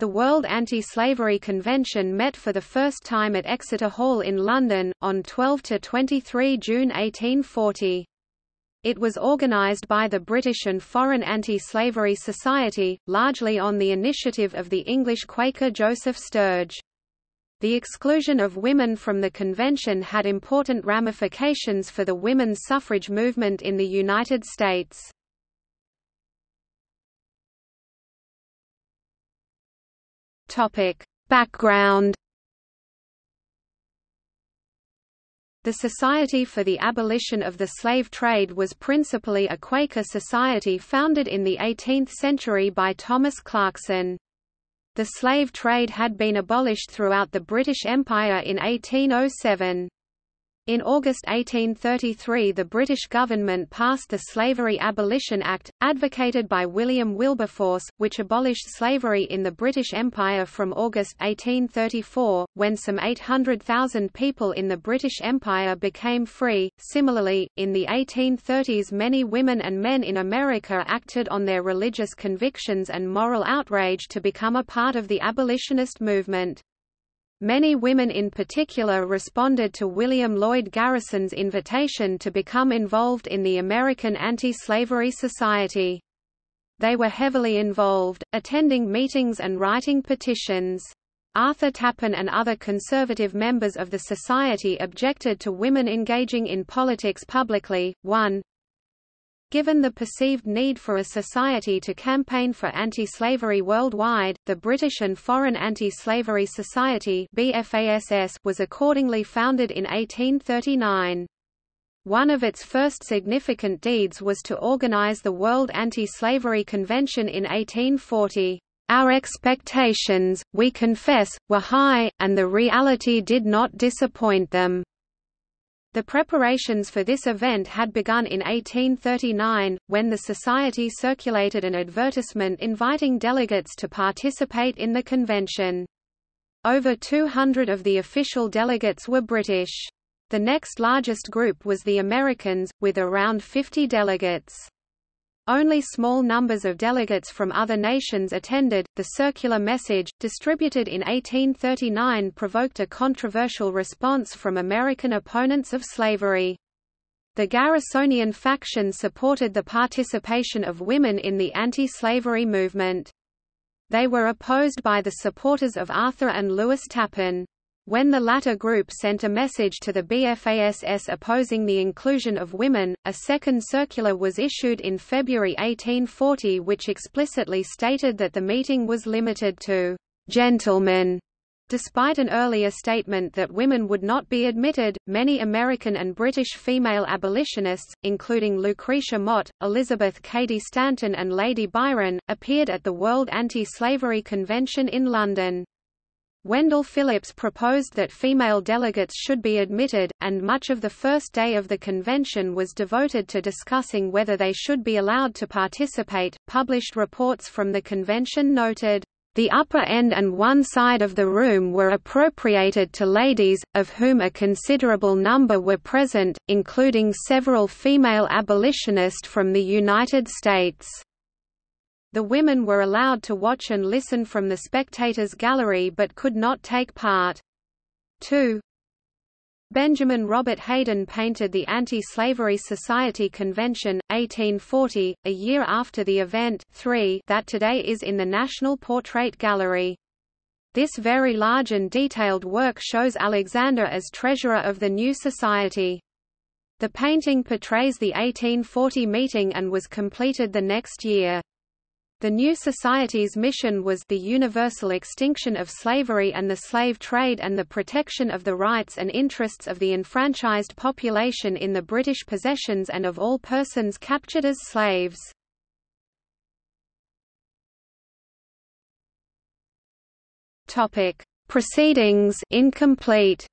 The World Anti-Slavery Convention met for the first time at Exeter Hall in London, on 12–23 June 1840. It was organised by the British and Foreign Anti-Slavery Society, largely on the initiative of the English Quaker Joseph Sturge. The exclusion of women from the convention had important ramifications for the women's suffrage movement in the United States. Topic: Background The Society for the Abolition of the Slave Trade was principally a Quaker society founded in the 18th century by Thomas Clarkson. The slave trade had been abolished throughout the British Empire in 1807. In August 1833 the British government passed the Slavery Abolition Act, advocated by William Wilberforce, which abolished slavery in the British Empire from August 1834, when some 800,000 people in the British Empire became free. Similarly, in the 1830s many women and men in America acted on their religious convictions and moral outrage to become a part of the abolitionist movement. Many women in particular responded to William Lloyd Garrison's invitation to become involved in the American Anti-Slavery Society. They were heavily involved, attending meetings and writing petitions. Arthur Tappan and other conservative members of the society objected to women engaging in politics publicly. 1. Given the perceived need for a society to campaign for anti-slavery worldwide, the British and Foreign Anti-Slavery Society was accordingly founded in 1839. One of its first significant deeds was to organize the World Anti-Slavery Convention in 1840. Our expectations, we confess, were high, and the reality did not disappoint them. The preparations for this event had begun in 1839, when the Society circulated an advertisement inviting delegates to participate in the convention. Over 200 of the official delegates were British. The next largest group was the Americans, with around 50 delegates. Only small numbers of delegates from other nations attended. The circular message, distributed in 1839, provoked a controversial response from American opponents of slavery. The Garrisonian faction supported the participation of women in the anti-slavery movement. They were opposed by the supporters of Arthur and Lewis Tappan. When the latter group sent a message to the BFASS opposing the inclusion of women, a second circular was issued in February 1840 which explicitly stated that the meeting was limited to gentlemen. Despite an earlier statement that women would not be admitted, many American and British female abolitionists, including Lucretia Mott, Elizabeth Cady Stanton and Lady Byron, appeared at the World Anti-Slavery Convention in London. Wendell Phillips proposed that female delegates should be admitted, and much of the first day of the convention was devoted to discussing whether they should be allowed to participate. Published reports from the convention noted, the upper end and one side of the room were appropriated to ladies, of whom a considerable number were present, including several female abolitionists from the United States. The women were allowed to watch and listen from the spectators' gallery but could not take part. 2. Benjamin Robert Haydon painted the Anti-Slavery Society Convention, 1840, a year after the event 3 that today is in the National Portrait Gallery. This very large and detailed work shows Alexander as treasurer of the new society. The painting portrays the 1840 meeting and was completed the next year. The new society's mission was the universal extinction of slavery and the slave trade and the protection of the rights and interests of the enfranchised population in the British possessions and of all persons captured as slaves. Proceedings incomplete.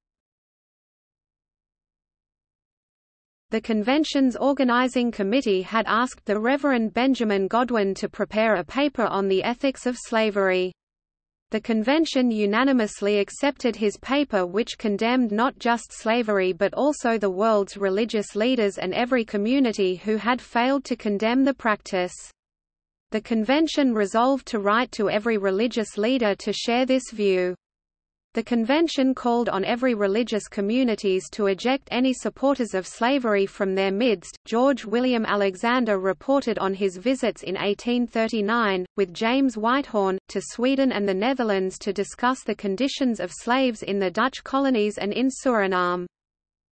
The convention's organizing committee had asked the Reverend Benjamin Godwin to prepare a paper on the ethics of slavery. The convention unanimously accepted his paper which condemned not just slavery but also the world's religious leaders and every community who had failed to condemn the practice. The convention resolved to write to every religious leader to share this view. The convention called on every religious communities to eject any supporters of slavery from their midst. George William Alexander reported on his visits in 1839, with James Whitehorne, to Sweden and the Netherlands to discuss the conditions of slaves in the Dutch colonies and in Suriname.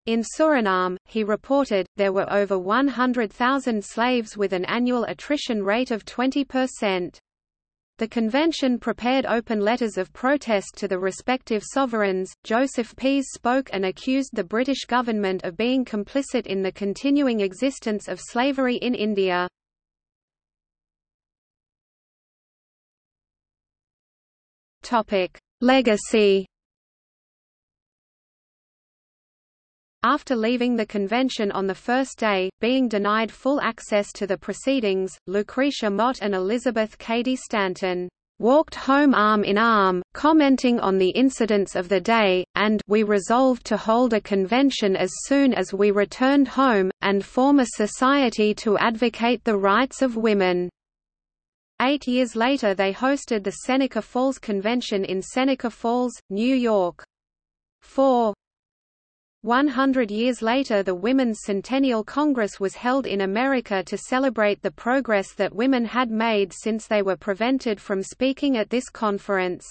In Suriname, he reported, there were over 100,000 slaves with an annual attrition rate of 20%. The convention prepared open letters of protest to the respective sovereigns. Joseph Pease spoke and accused the British government of being complicit in the continuing existence of slavery in India. Topic: Legacy After leaving the convention on the first day, being denied full access to the proceedings, Lucretia Mott and Elizabeth Cady Stanton walked home arm in arm, commenting on the incidents of the day, and we resolved to hold a convention as soon as we returned home, and form a society to advocate the rights of women. Eight years later they hosted the Seneca Falls Convention in Seneca Falls, New York. 4. One hundred years later the Women's Centennial Congress was held in America to celebrate the progress that women had made since they were prevented from speaking at this conference.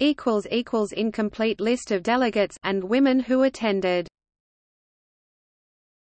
Incomplete list of delegates and women who attended